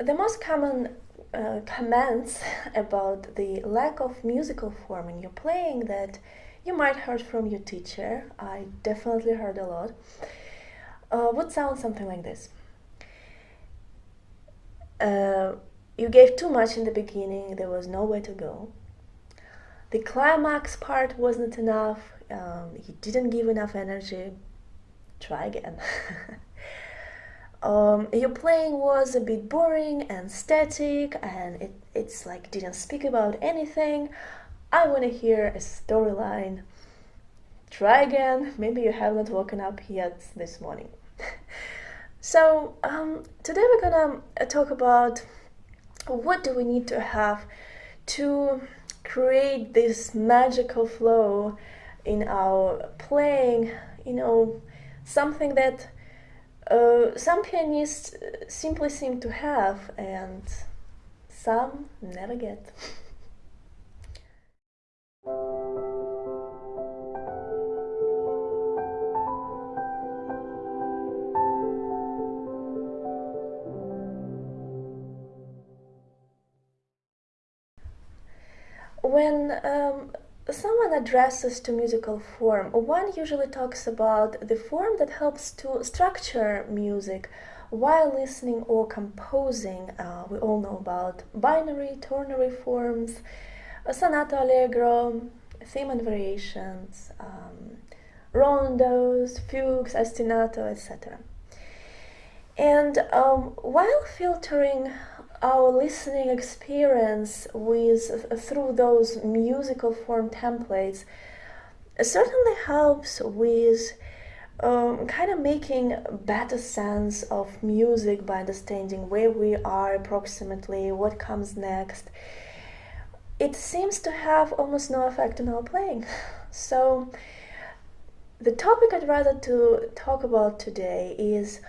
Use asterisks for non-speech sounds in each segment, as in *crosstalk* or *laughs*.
The most common uh, comments *laughs* about the lack of musical form in your playing that you might heard from your teacher, I definitely heard a lot, uh, would sound something like this. Uh, you gave too much in the beginning, there was nowhere to go. The climax part wasn't enough, um, you didn't give enough energy. Try again. *laughs* um, your playing was a bit boring and static and it, it's like didn't speak about anything. I want to hear a storyline. Try again, *laughs* maybe you haven't woken up yet this morning. *laughs* so um, today we're gonna uh, talk about what do we need to have to create this magical flow in our playing, you know, something that uh, some pianists simply seem to have and some never get. *laughs* When um, someone addresses to musical form, one usually talks about the form that helps to structure music while listening or composing. Uh, we all know about binary, ternary forms, sonata allegro, theme and variations, um, rondos, fugues, ostinato, etc. And um, while filtering our listening experience with through those musical form templates certainly helps with um, kind of making better sense of music by understanding where we are approximately, what comes next. It seems to have almost no effect on our playing. *laughs* So the topic I'd rather to talk about today is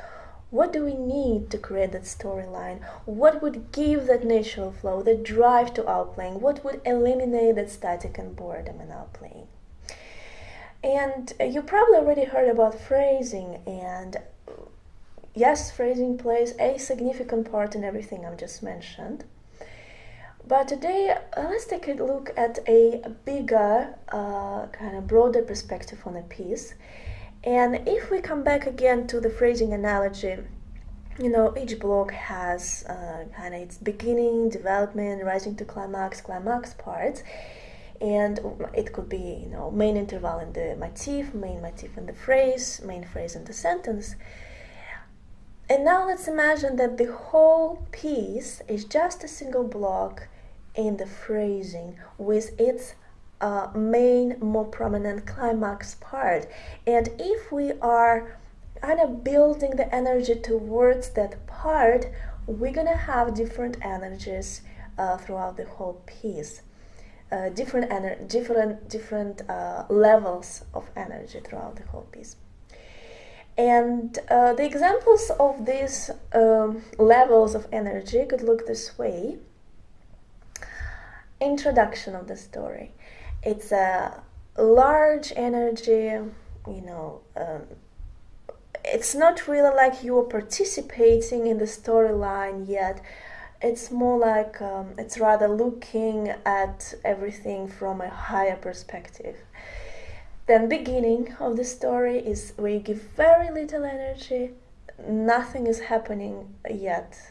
what do we need to create that storyline? What would give that natural flow, that drive to our playing? What would eliminate that static and boredom in our playing? And you probably already heard about phrasing and yes, phrasing plays a significant part in everything I've just mentioned. But today, uh, let's take a look at a bigger, uh, kind of broader perspective on a piece and if we come back again to the phrasing analogy, you know, each block has uh, kind of its beginning, development, rising to climax, climax parts. And it could be, you know, main interval in the motif, main motif in the phrase, main phrase in the sentence. And now let's imagine that the whole piece is just a single block in the phrasing with its uh, main, more prominent climax part. And if we are kind of building the energy towards that part, we're gonna have different energies uh, throughout the whole piece. Uh, different ener different different uh, levels of energy throughout the whole piece. And uh, the examples of these um, levels of energy could look this way. Introduction of the story it's a large energy you know um, it's not really like you are participating in the storyline yet. It's more like um, it's rather looking at everything from a higher perspective. Then beginning of the story is where you give very little energy. Nothing is happening yet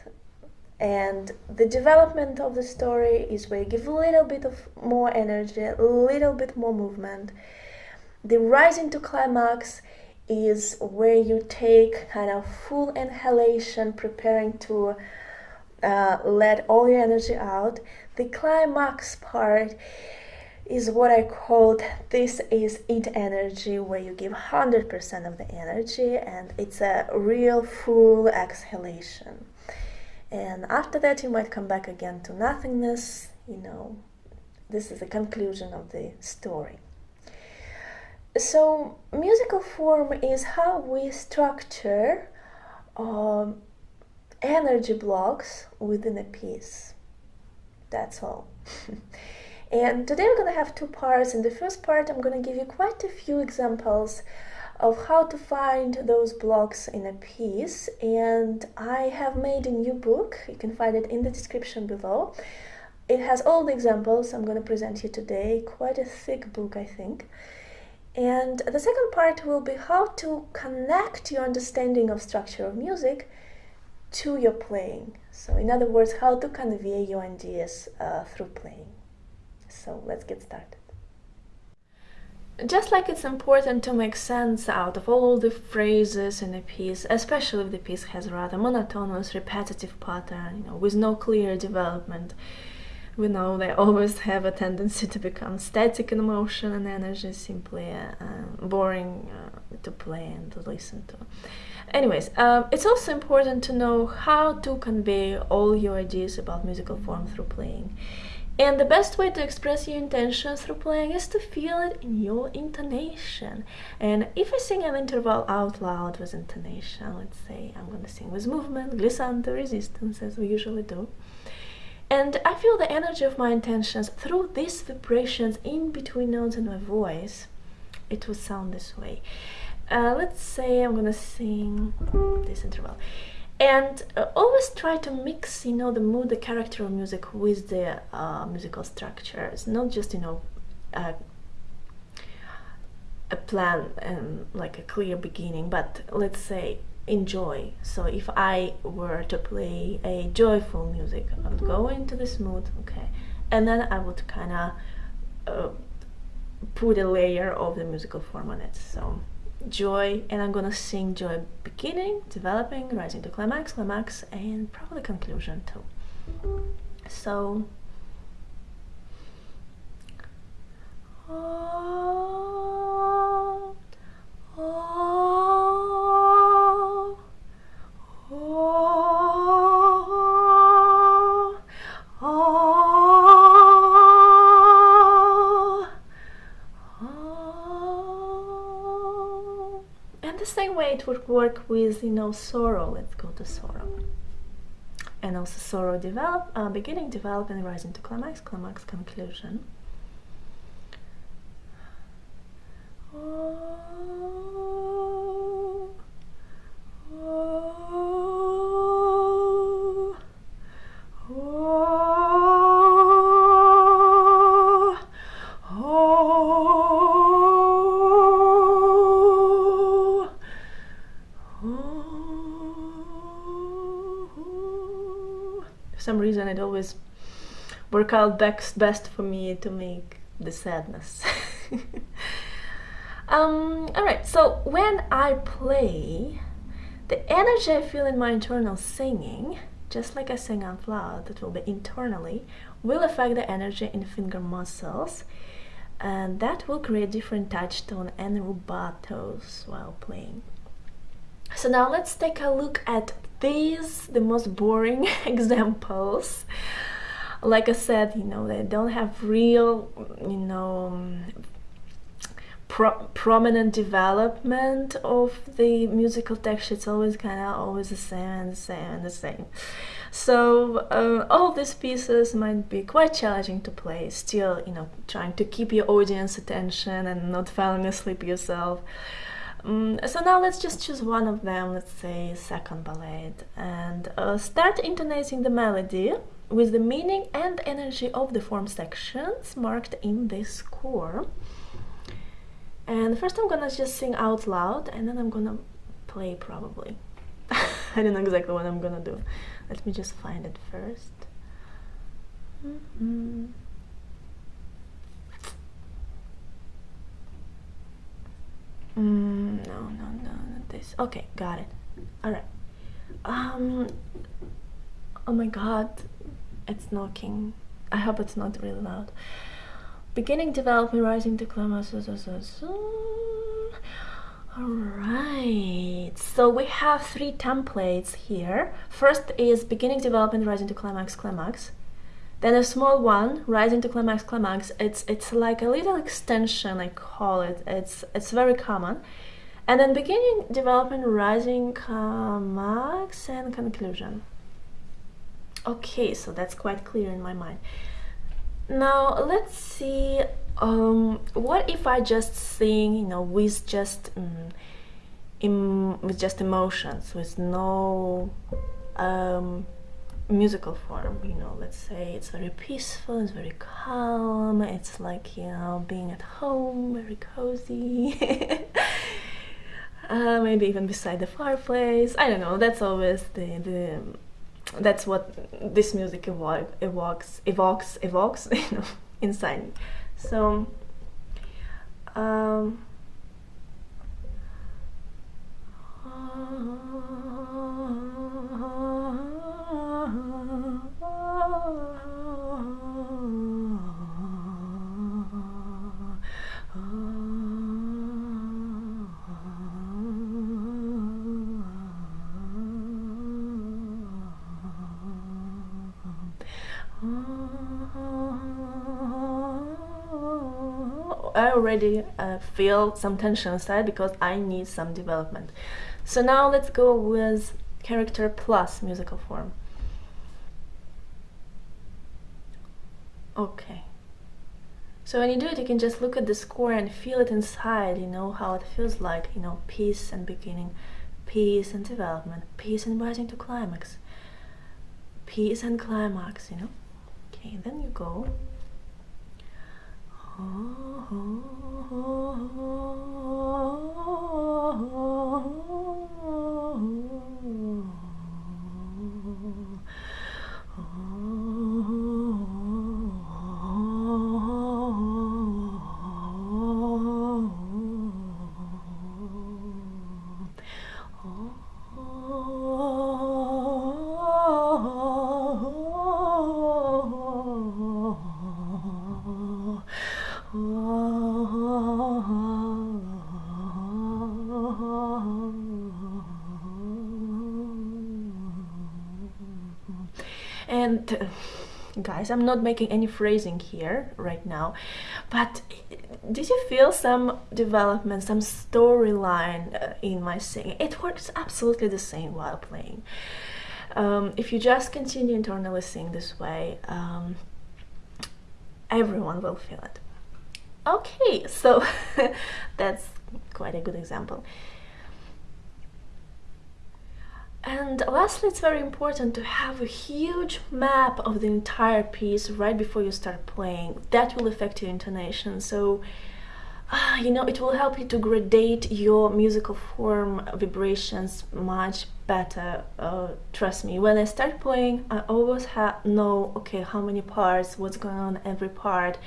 and the development of the story is where you give a little bit of more energy a little bit more movement. The rising to climax is where you take kind of full inhalation preparing to uh, let all your energy out. The climax part is what I called this is it energy where you give 100% of the energy and it's a real full exhalation and after that you might come back again to nothingness you know. This is the conclusion of the story. So musical form is how we structure um, energy blocks within a piece. That's all. *laughs* And today we're going to have two parts. In the first part i'm going to give you quite a few examples of how to find those blocks in a piece and I have made a new book, you can find it in the description below. It has all the examples I'm going to present you today, quite a thick book I think. And the second part will be how to connect your understanding of structure of music to your playing. So in other words, how to convey your ideas uh, through playing. So let's get started. Just like it's important to make sense out of all the phrases in a piece, especially if the piece has a rather monotonous, repetitive pattern, you know, with no clear development, we know they always have a tendency to become static in motion and energy, simply uh, boring uh, to play and to listen to. Anyways, um, it's also important to know how to convey all your ideas about musical form through playing. And the best way to express your intention through playing is to feel it in your intonation. And if I sing an interval out loud with intonation, let's say I'm going to sing with movement, glissando, resistance, as we usually do, and I feel the energy of my intentions through these vibrations in between notes in my voice, it will sound this way. Uh, let's say I'm gonna sing this interval and uh, always try to mix you know the mood the character of music with the uh, musical structures not just you know a plan and like a clear beginning but let's say enjoy. So if I were to play a joyful music I would go into this mood okay and then I would kind of uh, put a layer of the musical form on it so joy and I'm gonna sing joy beginning, developing, rising to climax, climax and probably conclusion too. So it would work with, you know, sorrow. Let's go to sorrow. And also sorrow develop, uh, beginning, develop, and rising to climax, climax, conclusion. Always work out best, best for me to make the sadness. *laughs* um, Alright, so when I play, the energy I feel in my internal singing, just like I sing out loud, that will be internally, will affect the energy in finger muscles and that will create different touch tone and rubatos while playing. So now let's take a look at these, the most boring *laughs* examples. Like I said, you know, they don't have real, you know, pro prominent development of the musical texture. It's always kind of always the same and the same and the same. So uh, all these pieces might be quite challenging to play, still, you know, trying to keep your audience attention and not falling asleep yourself. Um, so now let's just choose one of them, let's say second ballad, and uh, start intonating the melody with the meaning and energy of the form sections marked in this score. And first I'm gonna just sing out loud and then I'm gonna play probably. *laughs* I don't know exactly what I'm gonna do. Let me just find it first. Mm -hmm. Mm, no, no, no, not this. Okay, got it. Alright. Um, oh my god, it's knocking. I hope it's not really loud. Beginning development, rising to climax. Alright, so we have three templates here. First is beginning development, rising to climax, climax. Then a small one, rising to climax, climax, it's it's like a little extension, I call it. It's it's very common. And then beginning, development, rising, climax, and conclusion. Okay, so that's quite clear in my mind. Now let's see um, what if I just sing, you know, with just um, with just emotions, with no um, musical form? You know, let's say it's very peaceful, it's very calm. It's like you know, being at home, very cozy. *laughs* uh, maybe even beside the fireplace. I don't know. That's always the the that's what this music evo evokes evokes evokes *laughs* you know inside me so um, I already uh, feel some tension inside because I need some development. So now let's go with character plus musical form. Okay. So when you do it, you can just look at the score and feel it inside, you know, how it feels like, you know, peace and beginning, peace and development, peace and rising to climax, peace and climax, you know. Okay, then you go and guys. I'm not making any phrasing here right now but did you feel some development some storyline uh, in my singing? It works absolutely the same while playing. Um, if you just continue internally sing this way um, everyone will feel it. Okay so *laughs* that's quite a good example and lastly, it's very important to have a huge map of the entire piece right before you start playing. That will affect your intonation. So, uh, you know, it will help you to gradate your musical form vibrations much better. Uh, trust me, when I start playing, I always know, okay, how many parts, what's going on every part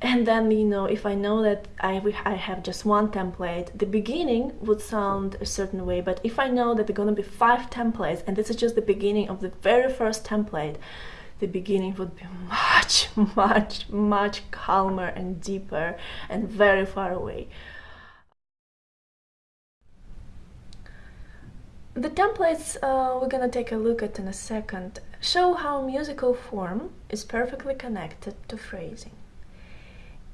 and then you know if I know that I, I have just one template the beginning would sound a certain way but if I know that there are gonna be five templates and this is just the beginning of the very first template the beginning would be much *laughs* much much calmer and deeper and very far away. The templates uh, we're gonna take a look at in a second. Show how musical form is perfectly connected to phrasing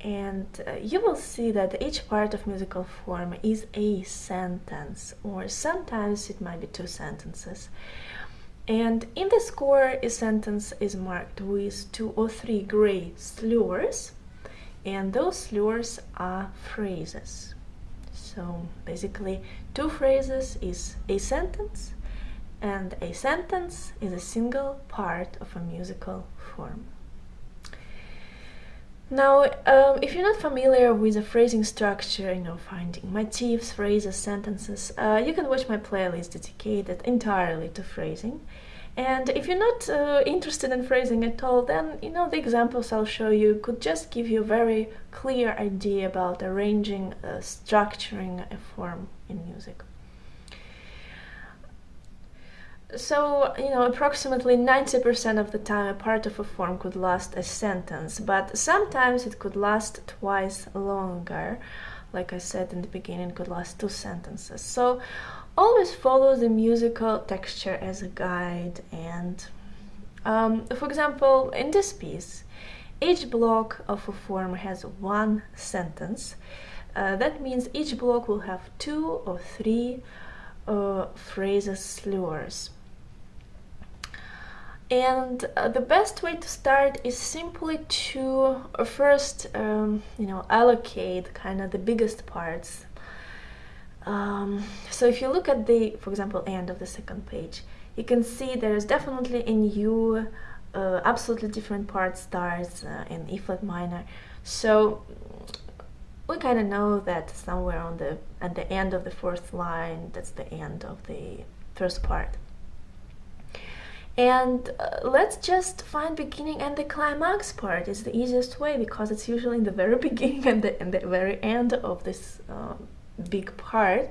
and uh, you will see that each part of musical form is a sentence or sometimes it might be two sentences. And in the score a sentence is marked with two or three gray slurs and those slurs are phrases. So basically two phrases is a sentence and a sentence is a single part of a musical form now, um, if you're not familiar with the phrasing structure, you know, finding motifs, phrases, sentences, uh, you can watch my playlist dedicated entirely to phrasing. And if you're not uh, interested in phrasing at all, then, you know, the examples I'll show you could just give you a very clear idea about arranging, uh, structuring a form in music so, you know, approximately 90% of the time a part of a form could last a sentence, but sometimes it could last twice longer. Like I said in the beginning, could last two sentences. So always follow the musical texture as a guide. And, um, for example, in this piece, each block of a form has one sentence. Uh, that means each block will have two or three uh, phrases slurs and uh, the best way to start is simply to uh, first um, you know allocate kind of the biggest parts. Um, so if you look at the for example end of the second page you can see there's definitely a new uh, absolutely different part starts uh, in E flat minor. So we kind of know that somewhere on the at the end of the fourth line that's the end of the first part and uh, let's just find beginning and the climax part is the easiest way because it's usually in the very beginning and the, and the very end of this uh, big part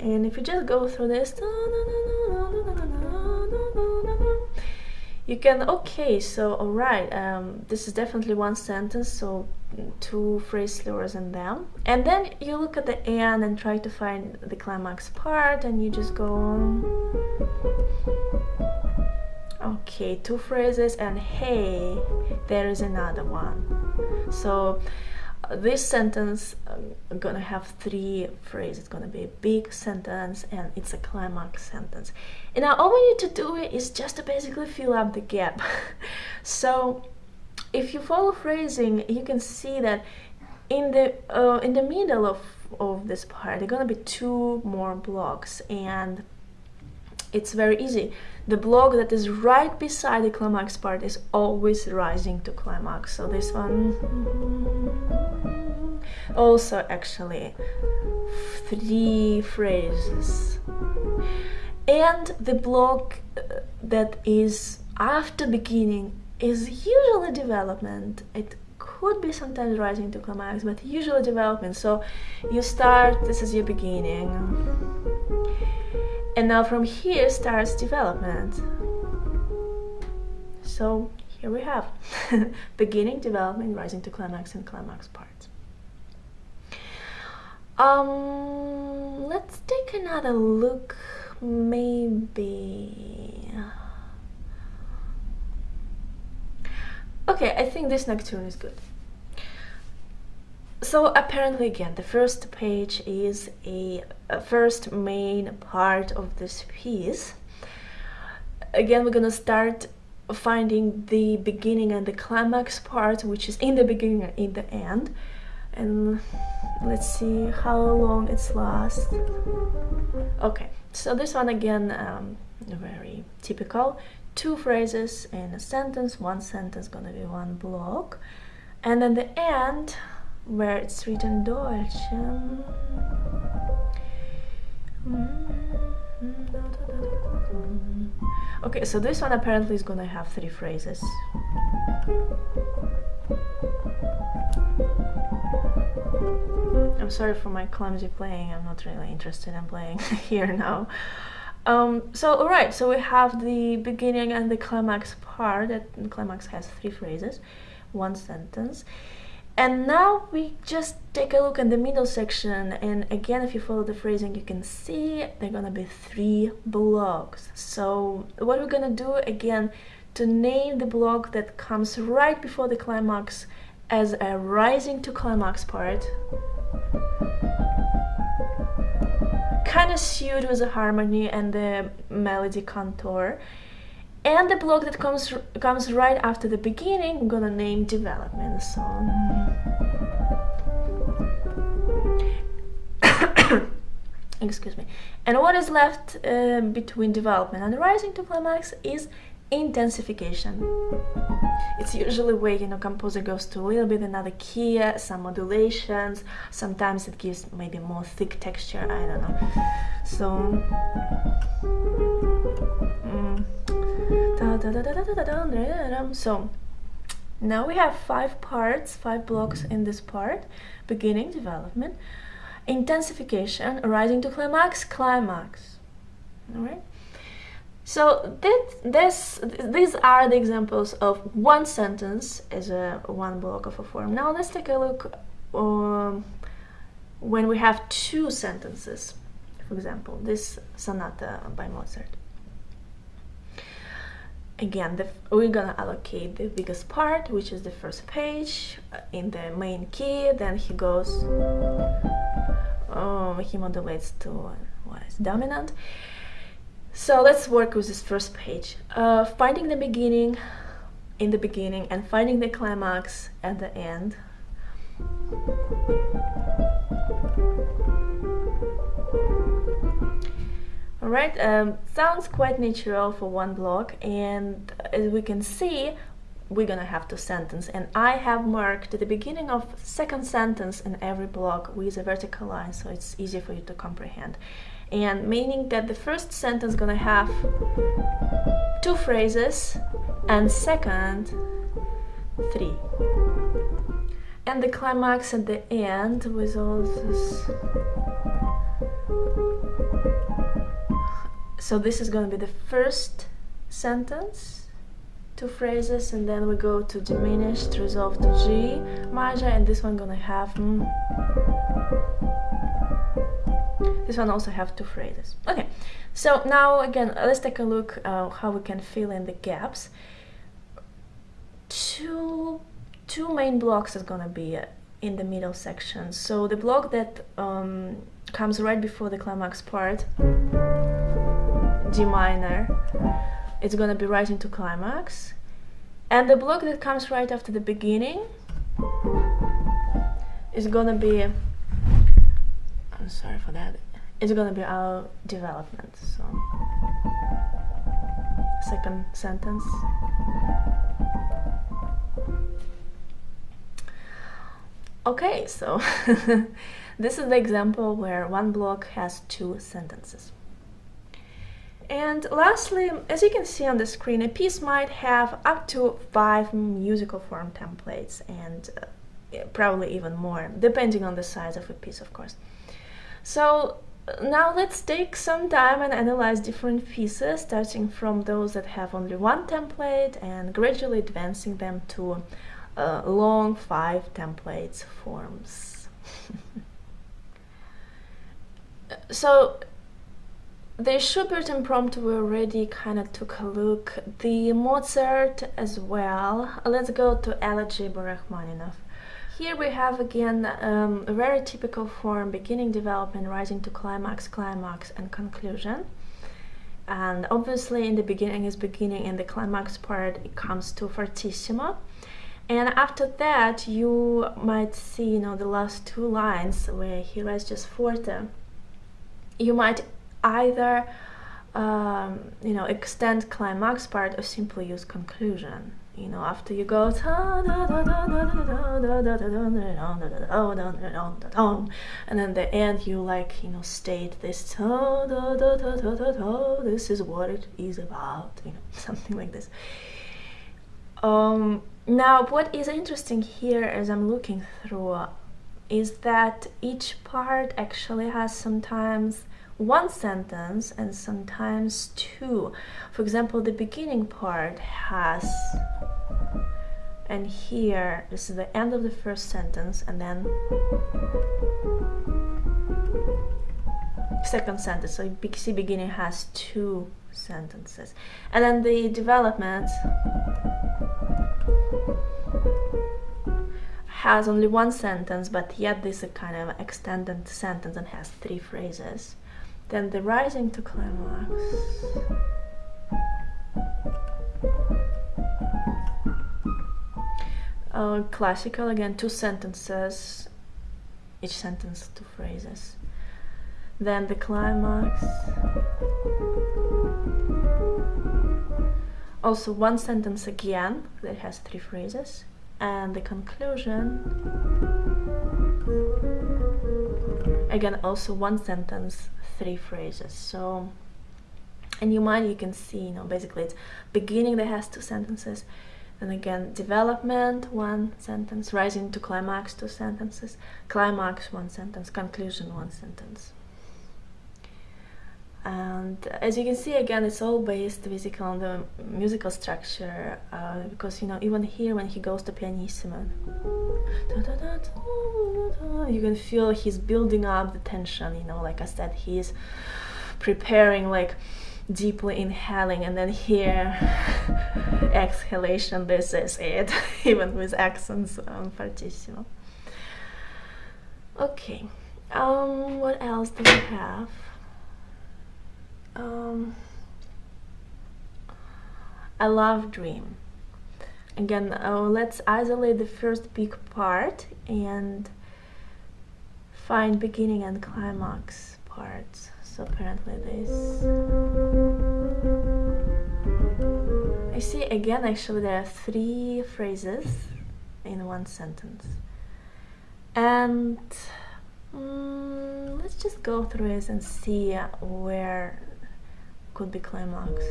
and if you just go through this you can okay so all right um, this is definitely one sentence so two phrase slurs in them and then you look at the end and try to find the climax part and you just go okay two phrases and hey there is another one. So uh, this sentence um, gonna have three phrases it's gonna be a big sentence and it's a climax sentence. And now all we need to do is just to basically fill up the gap. *laughs* So if you follow phrasing you can see that in the uh, in the middle of of this part there are gonna be two more blocks and it's very easy. The block that is right beside the climax part is always rising to climax. So this one also actually three phrases. And the block uh, that is after beginning is usually development. It could be sometimes rising to climax, but usually development. So you start, this is your beginning and now from here starts development. So here we have *laughs* beginning, development, rising to climax and climax parts. Um, let's take another look, maybe. Okay, I think this nocturne is good. So apparently again the first page is a, a, first main part of this piece. Again we're gonna start finding the beginning and the climax part which is in the beginning and in the end and let's see how long it's last. Okay so this one again um, very typical two phrases in a sentence one sentence gonna be one block and then the end where it's written Deutsch. Um, mm, mm, okay, so this one apparently is gonna have three phrases. I'm sorry for my clumsy playing, I'm not really interested in playing *laughs* here now. Um, so alright, so we have the beginning and the climax part, that climax has three phrases, one sentence. And now we just take a look at the middle section and again if you follow the phrasing you can see there are gonna be three blocks. So what we're gonna do again to name the block that comes right before the climax as a rising to climax part kind of suit with the harmony and the melody contour and the block that comes comes right after the beginning I'm gonna name development song. *coughs* Excuse me. And what is left uh, between development and rising to climax is intensification. It's usually where you know composer goes to a little bit another key some modulations. Sometimes it gives maybe more thick texture i don't know. So mm, so now we have five parts, five blocks in this part, beginning, development, intensification, rising to climax, climax. All right. So this, this, these are the examples of one sentence as a one block of a form. Now let's take a look um, when we have two sentences. For example, this sonata by Mozart again the, we're gonna allocate the biggest part which is the first page uh, in the main key then he goes um, he modulates to what is dominant So let's work with this first page. Uh, finding the beginning in the beginning and finding the climax at the end. Alright, um, sounds quite natural for one block and as we can see we're gonna have two sentences and I have marked the beginning of second sentence in every block with a vertical line so it's easy for you to comprehend. And meaning that the first sentence gonna have two phrases and second three. And the climax at the end with all this so this is going to be the first sentence two phrases and then we go to diminished resolve to G major and this one gonna have mm, this one also have two phrases. Okay so now again let's take a look uh, how we can fill in the gaps. Two two main blocks is gonna be in the middle section. So the block that um, comes right before the climax part D minor it's gonna be right into climax. And the block that comes right after the beginning is gonna be I'm sorry for that it's gonna be our development so. Second sentence. Okay so *laughs* this is the example where one block has two sentences and lastly, as you can see on the screen, a piece might have up to five musical form templates and uh, probably even more, depending on the size of a piece, of course. So now let's take some time and analyze different pieces, starting from those that have only one template and gradually advancing them to uh, long five templates forms. *laughs* so the Schubert impromptu we already kind of took a look. The Mozart as well. Let's go to Elegy by Rachmaninoff. Here we have again um, a very typical form, beginning development, rising to climax, climax and conclusion. And obviously in the beginning is beginning, in the climax part it comes to fortissimo. And after that you might see, you know, the last two lines where he writes just forte. You might either um, you know extend climax part or simply use conclusion you know after you go and then the end you like you know state this this is what it is about you know something like this um, now what is interesting here as I'm looking through is that each part actually has sometimes one sentence and sometimes two. For example, the beginning part has, and here, this is the end of the first sentence, and then second sentence. So see beginning has two sentences. And then the development has only one sentence, but yet this is a kind of extended sentence and has three phrases. Then the rising to climax. Uh, classical again, two sentences, each sentence two phrases. Then the climax. Also one sentence again that has three phrases. And the conclusion again also one sentence three phrases. So in your mind you can see you know basically it's beginning that has two sentences then again development one sentence rising to climax two sentences climax one sentence conclusion one sentence and as you can see again it's all based basically on the musical structure uh, because you know even here when he goes to pianissimo you can feel he's building up the tension you know like I said he's preparing like deeply inhaling and then here *laughs* exhalation this is it *laughs* even with accents on fortissimo. Okay um what else do we have um, I love dream. Again, uh, let's isolate the first big part and find beginning and climax parts. So apparently this. I see again actually there are three phrases in one sentence. And mm, let's just go through it and see where could be climax.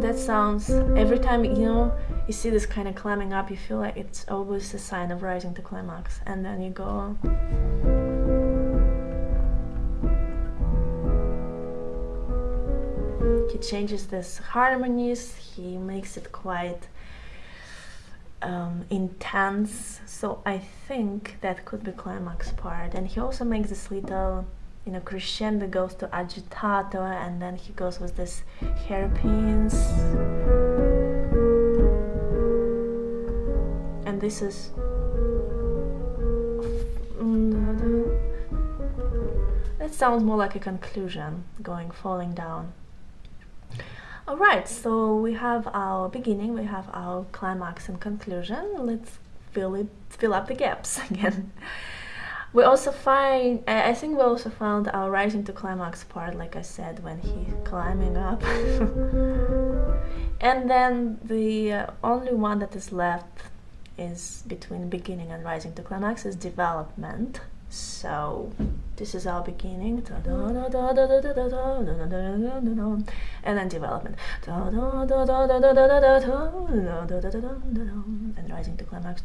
That sounds, every time, you know, you see this kind of climbing up, you feel like it's always a sign of rising to climax. And then you go... He changes this harmonies, he makes it quite um, intense so I think that could be climax part. And he also makes this little you know crescendo goes to agitato and then he goes with this hairpins. And this is that sounds more like a conclusion going falling down Alright, so we have our beginning, we have our climax and conclusion. Let's fill it, fill up the gaps *laughs* again. We also find, I think we also found our rising to climax part, like I said, when he's climbing up. *laughs* and then the uh, only one that is left is between beginning and rising to climax is development. So this is our beginning, and then development, and rising to climax,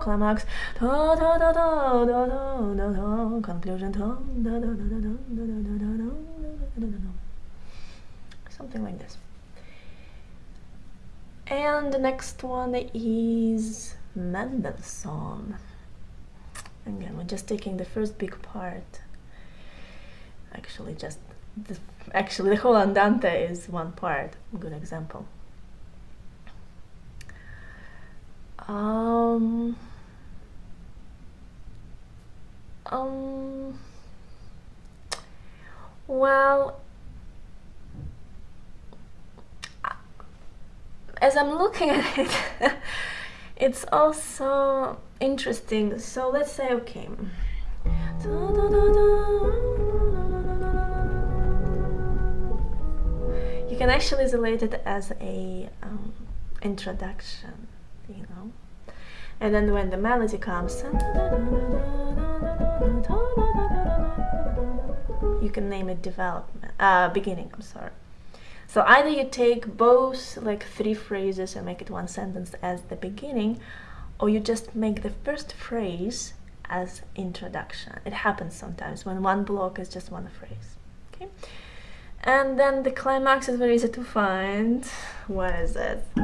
climax, conclusion, something like this. And the next one is Mendelssohn again we're just taking the first big part. Actually just the, actually the whole andante is one part. Good example. Um um well as I'm looking at it *laughs* it's also interesting. So let's say okay. You can actually isolate it as a um, introduction you know? And then when the melody comes you can name it development uh, beginning I'm sorry. So either you take both like three phrases and make it one sentence as the beginning or you just make the first phrase as introduction. It happens sometimes when one block is just one phrase. Okay, and then the climax is very easy to find. What is it? *laughs*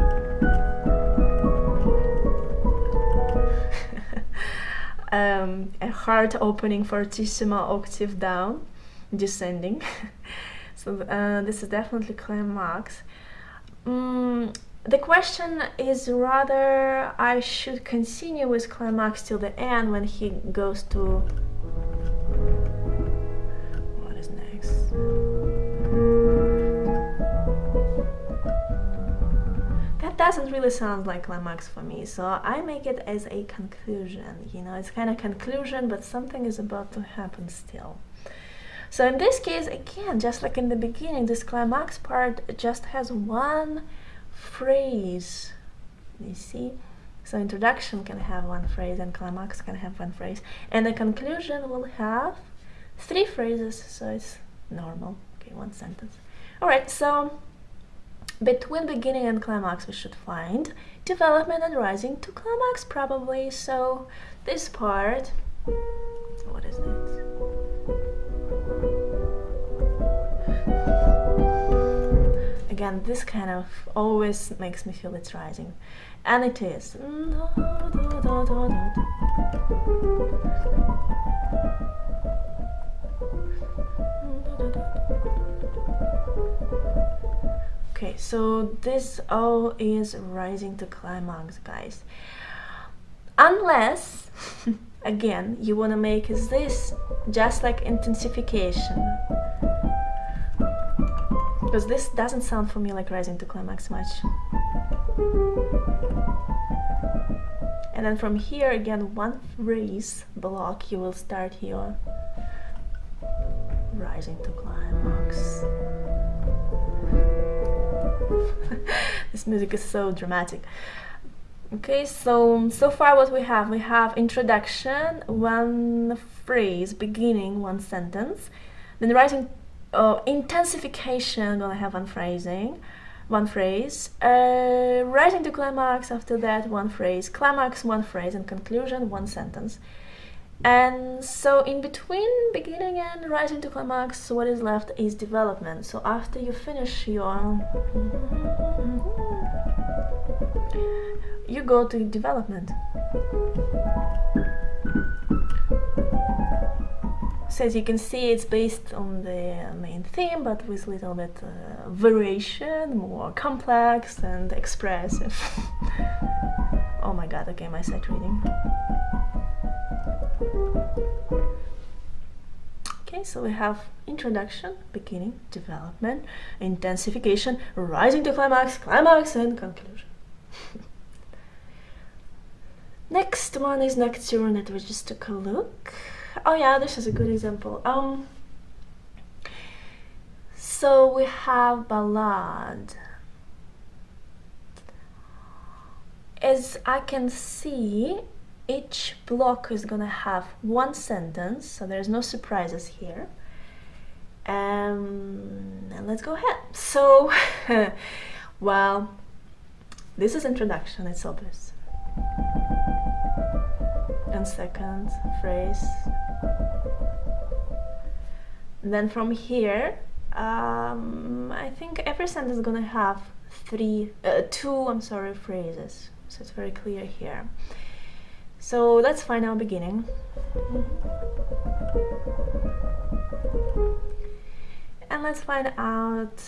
um, a heart opening fortissimo octave down, descending. *laughs* so uh, this is definitely climax. Mm, the question is rather I should continue with climax till the end when he goes to what is next? That doesn't really sound like climax for me so I make it as a conclusion you know it's kind of conclusion but something is about to happen still. So in this case again just like in the beginning this climax part just has one phrase you see? So introduction can have one phrase and climax can have one phrase. And the conclusion will have three phrases so it's normal. Okay one sentence. All right so between beginning and climax we should find development and rising to climax probably. So this part what is it again this kind of always makes me feel it's rising. And it is. Okay so this all is rising to climax guys. Unless *laughs* again you want to make this just like intensification because this doesn't sound for me like rising to climax much. And then from here again one phrase block you will start your rising to climax. *laughs* This music is so dramatic. Okay so so far what we have? We have introduction one phrase beginning one sentence then rising uh, intensification gonna have one phrasing one phrase. Uh, rising to climax after that one phrase. Climax one phrase and conclusion one sentence. And so in between beginning and rising to climax what is left is development. So after you finish your you go to development so as you can see it's based on the main theme but with a little bit uh, variation more complex and expressive. *laughs* Oh my god okay my sight reading. Okay so we have introduction beginning development intensification rising to climax climax and conclusion. *laughs* Next one is nocturne that we just took a look oh yeah this is a good example. Um so we have ballad. As I can see each block is gonna have one sentence so there's no surprises here. Um, and let's go ahead. So *laughs* well this is introduction it's obvious and second phrase. And then from here um, I think every sentence is gonna have three uh, two I'm sorry phrases. So it's very clear here. So let's find our beginning. And let's find out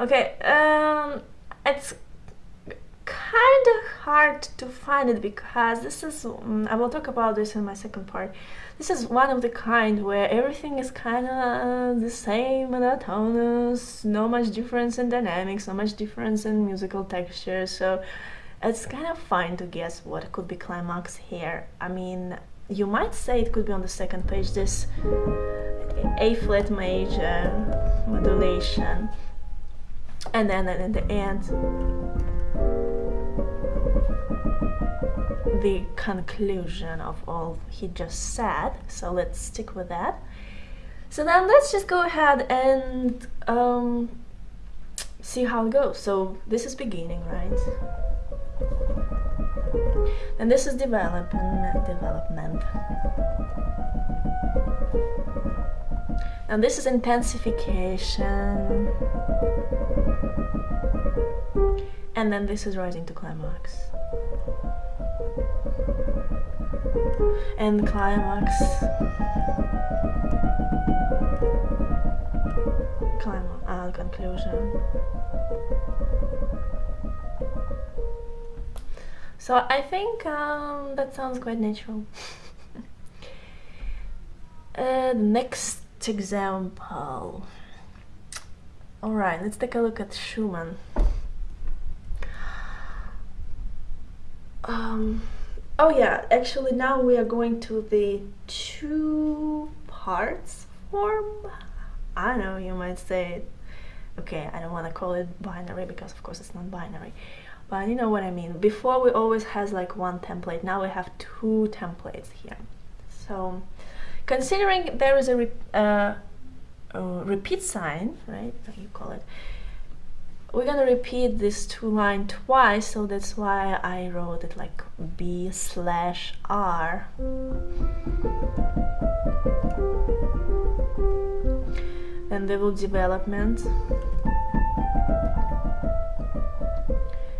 okay um, it's kind of hard to find it because this is um, I will talk about this in my second part. This is one of the kind where everything is kind of the same monotonous no much difference in dynamics no much difference in musical texture. So it's kind of fine to guess what could be climax here. I mean you might say it could be on the second page this A flat major modulation. And then in the end the conclusion of all he just said so let's stick with that. So then let's just go ahead and um, see how it goes. So this is beginning right? And this is development development. And this is intensification. And then this is rising to climax and climax. Climax uh, conclusion. So I think um, that sounds quite natural. *laughs* Uh, next example. Alright let's take a look at Schumann. Um, oh yeah actually now we are going to the two parts form. I know you might say okay I don't want to call it binary because of course it's not binary. But you know what I mean. Before we always has like one template. Now we have two templates here. So considering there is a, re uh, repeat sign right you call it we're gonna repeat this two line twice so that's why I wrote it like B slash R. Then will development.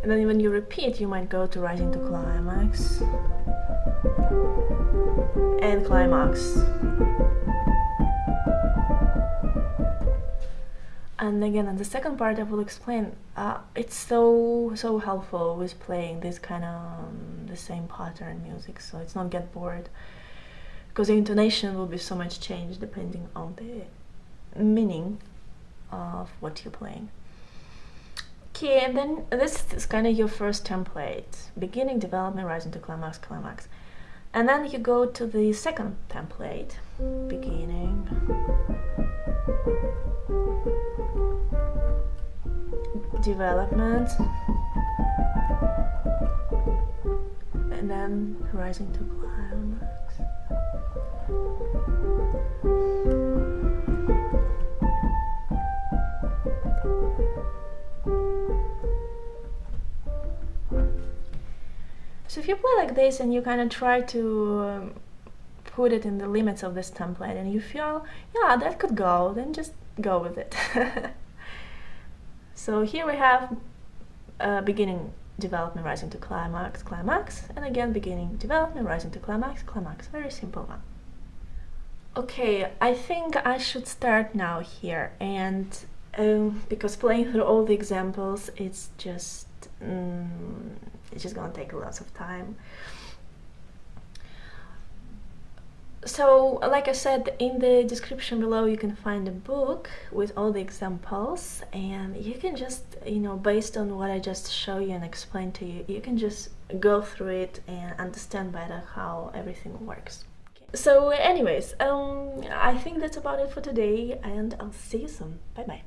And then when you repeat you might go to rising to climax and climax and again in the second part I will explain uh, it's so so helpful with playing this kind of um, the same pattern music so it's not get bored. Because the intonation will be so much changed depending on the meaning of what you're playing. Okay and then this is kind of your first template. Beginning development rising to climax climax. And then you go to the second template. Beginning development. And then rising to climax. So if you play like this and you kind of try to um, put it in the limits of this template and you feel yeah that could go then just go with it *laughs* So here we have uh, beginning development rising to climax, climax, and again beginning development rising to climax, climax. Very simple one. Okay, I think I should start now here and um, because playing through all the examples it's just um, it's just gonna take lots of time so like I said in the description below you can find a book with all the examples and you can just you know based on what I just show you and explain to you you can just go through it and understand better how everything works. So anyways um I think that's about it for today and I'll see you soon. Bye bye